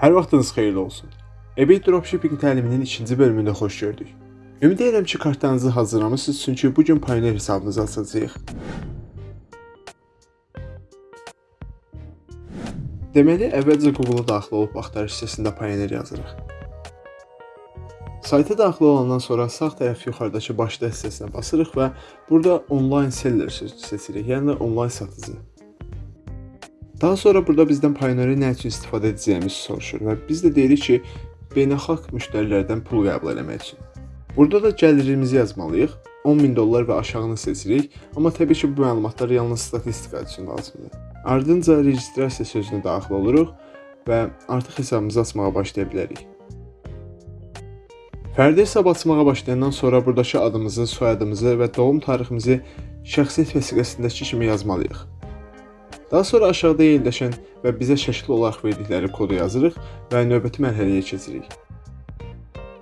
Hər vaxtınız xeyirli olsun. eBay dropshipping təliminin ikinci bölümündə xoş gördük. Ümid edirəm ki, kartlarınızı hazırlamısınız, çünki bu gün Payoneer hesabınızı açacağıq. Deməli, əvvəlcə Google-a daxil olub axtarış hissəsində Payoneer yazırıq. Sayta daxil olandan sonra sağ tərəf yuxarıdakı başda hissəsinə basırıq və burada online seller sözünü seçirik, yəni online satıcı. Daha sonra burada bizdən Payoneer nə üçün istifadə edəcəyimizi soruşur və biz də deyirik ki, beynəlxalq müştərilərdən pul qəbul etmək üçün. Burada da gəlirimizi yazmalıyıq. 10000 dollar və aşağını seçirik, amma təbii ki, bu məlumatlar yalnız statistika üçün lazımdır. Ardınca registrasiya sözünə daxil oluruq və artıq hesabımızı açmağa başlaya bilərik. Fərdi hesab açmağa başlayandan sonra buradakı adımızı, soyadımızı və doğum tariximizi şəxsiyyət vəsiqəsindəki kimi yazmalıyıq. Daha sonra aşağıda yerləşən və bizə şəkil olaraq verdikləri kodu yazırıq və növbəti mərhələyə keçirik.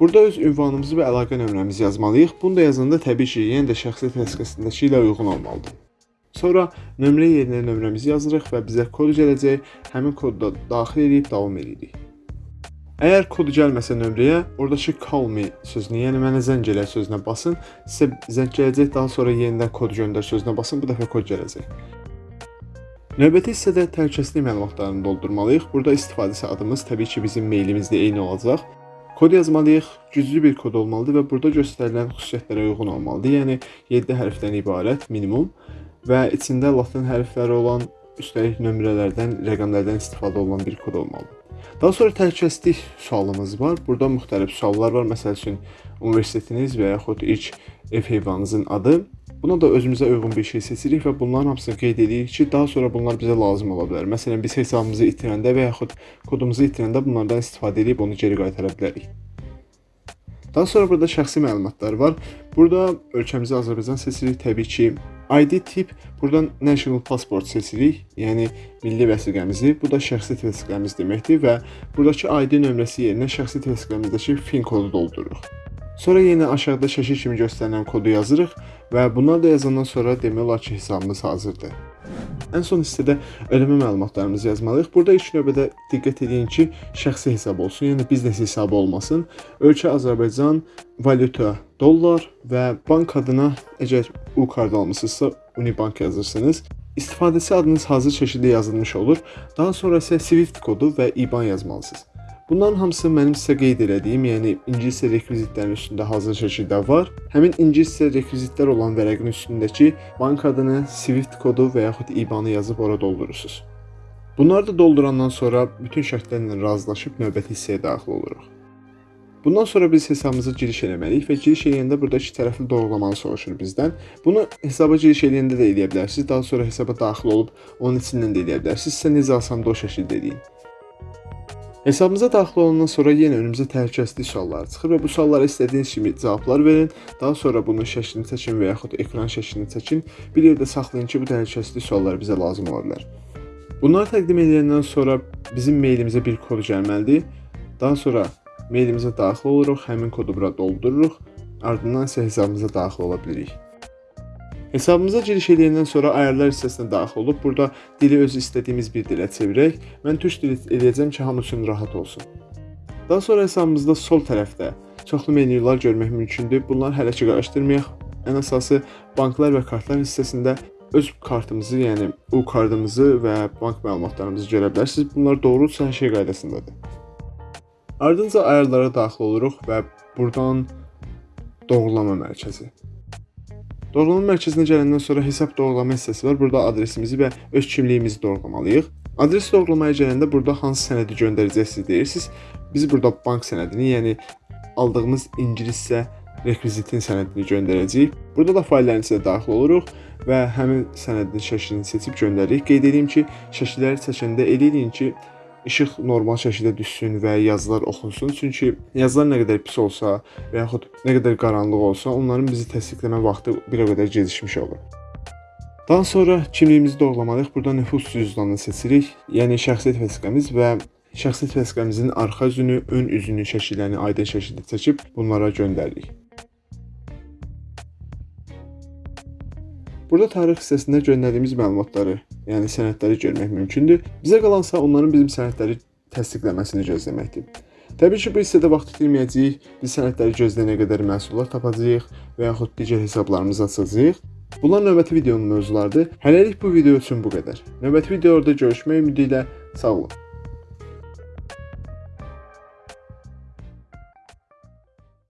Burada öz ünvanımızı və əlaqə nömrəmizi yazmalıyıq. Bunu da yazanda təbii ki, yenə də şəxsiyyət vəsiqəsindəki ilə uyğun olmalıdır. Sonra nömrə yerinə nömrəmizi yazırıq və bizə kod gələcək. Həmin kodu da daxil edib davam edirik. Əgər kod gəlməsə nömrəyə, oradakı call me sözünü, yəni mənə zəng elə sözünə basın. Sizə zəng gələcək, daha sonra yenidən kod göndər sözünə basın, bu dəfə kod gələcək. Növbəti hissədə təhlükəsizlik məlumatlarını doldurmalıyıq. Burada istifadəçi adımız təbii ki, bizim meylimizlə eyni olacaq. Kod yazmalıyıq, güclü bir kod olmalıdır və burada göstərilən xüsusiyyətlərə uyğun olmalıdır. Yəni 7 hərfdən ibarət minimum və içində latin hərfləri olan, üstəlik nömrələrdən, rəqəmlərdən istifadə olunan bir kod olmalıdır. Daha sonra təhlükəsizlik sualımız var. Burada müxtəlif suallar var. Məsəl üçün universitetiniz və yaxud ilk ev heyvanınızın adı. Buna da özümüzə uyğun bir şey seçirik və bunların hamısını qeyd edirik ki, daha sonra bunlar bizə lazım ola bilər. Məsələn, biz hesabımızı itirəndə və yaxud kodumuzu itirəndə bunlardan istifadə edib onu geri qaytara bilərik. Daha sonra burada şəxsi məlumatlar var. Burada ölkəmizi Azərbaycan seçirik. Təbii ki, ID tip buradan National Passport seçirik, yəni milli vəsiqəmizi. Bu da şəxsi vəsiqəmiz deməkdir və buradakı ID nömrəsi yerinə şəxsi vəsiqəmizdəki PIN kodu doldururuq. Sonra yenə aşağıda şəkil kimi göstərilən kodu yazırıq və bunları da yazandan sonra demək olar ki, hesabımız hazırdır. Ən son hissədə ödəmə məlumatlarımızı yazmalıyıq. Burada ilk növbədə diqqət edin ki, şəxsi hesab olsun, yəni biznes hesabı olmasın. Ölkə Azərbaycan, valyuta dollar və bank adına əgər U kart almısınızsa Unibank yazırsınız. İstifadəçi adınız hazır şəkildə yazılmış olur. Daha sonra isə Swift kodu və IBAN yazmalısınız. Bunların hamısı mənim sizə qeyd elədiyim, yəni ingiliscə rekvizitlərin üstündə hazır şəkildə var. Həmin ingiliscə rekvizitlər olan vərəqin üstündəki bank adını, Swift kodu və yaxud IBAN-ı yazıb ora doldurursunuz. Bunları da doldurandan sonra bütün şərtlərlə razılaşıb növbəti hissəyə daxil oluruq. Bundan sonra biz hesabımıza giriş eləməliyik və giriş eləyəndə burada iki tərəfli doğrulamanı soruşur bizdən. Bunu hesaba giriş eləyəndə də eləyə bilərsiniz. Daha sonra hesaba daxil olub onun içindən də eləyə bilərsiniz. Sizə necə asandır o şəkildə eləyin. Hesabımıza daxil olandan sonra yenə önümüzə təhlükəsizlik sualları çıxır və bu suallara istədiyiniz kimi cavablar verin. Daha sonra bunun şəklini çəkin və yaxud ekran şəklini çəkin. Bir yerdə saxlayın ki, bu təhlükəsizlik sualları bizə lazım ola bilər. Bunları təqdim edəndən sonra bizim meylimizə bir kod gəlməlidir. Daha sonra meylimizə daxil oluruq, həmin kodu bura doldururuq. Ardından isə hesabımıza daxil ola bilirik. Hesabımıza giriş edəndən sonra ayarlar hissəsinə daxil olub burada dili öz istədiyimiz bir dilə çevirək. Mən türk dili eləyəcəm ki, hamı üçün rahat olsun. Daha sonra hesabımızda sol tərəfdə çoxlu menyular görmək mümkündür. Bunları hələ ki qarışdırmayaq. Ən əsası banklar və kartlar hissəsində öz kartımızı, yəni U kartımızı və bank məlumatlarımızı görə bilərsiniz. Bunlar doğrudursa hər şey qaydasındadır. Ardınca ayarlara daxil oluruq və buradan doğrulama mərkəzi. Doğrulama mərkəzinə gələndən sonra hesab doğrulama hissəsi var. Burada adresimizi və öz kimliyimizi doğrulamalıyıq. Adres doğrulamaya gələndə burada hansı sənədi göndərəcəksiniz deyirsiniz. Biz burada bank sənədini, yəni aldığımız ingiliscə rekvizitin sənədini göndərəcəyik. Burada da faylların içinə daxil oluruq və həmin sənədin şəklini seçib göndəririk. Qeyd edeyim ki, şəkilləri seçəndə eləyin ki, işıq normal şəkildə düşsün və yazılar oxunsun. Çünki yazılar nə qədər pis olsa və yaxud nə qədər qaranlıq olsa, onların bizi təsdiqləmə vaxtı bir o qədər gecikmiş olur. Daha sonra kimliyimizi doğrulamalıyıq. Burada nüfus cüzdanını seçirik. Yəni şəxsiyyət vəsiqəmiz və şəxsiyyət vəsiqəmizin arxa üzünü, ön üzünü şəkillərini aydın şəkildə çəkib bunlara göndəririk. Burada tarix hissəsində göndərdiyimiz məlumatları, yəni sənədləri görmək mümkündür. Bizə qalansa onların bizim sənədləri təsdiqləməsini gözləməkdir. Təbii ki, bu hissədə vaxt itirməyəcəyik. Biz sənədləri gözləyənə qədər məhsullar tapacağıq və yaxud digər hesablarımızı açacağıq. Bunlar növbəti videonun mövzularıdır. Hələlik bu video üçün bu qədər. Növbəti videoda görüşmək ümidi ilə sağ olun.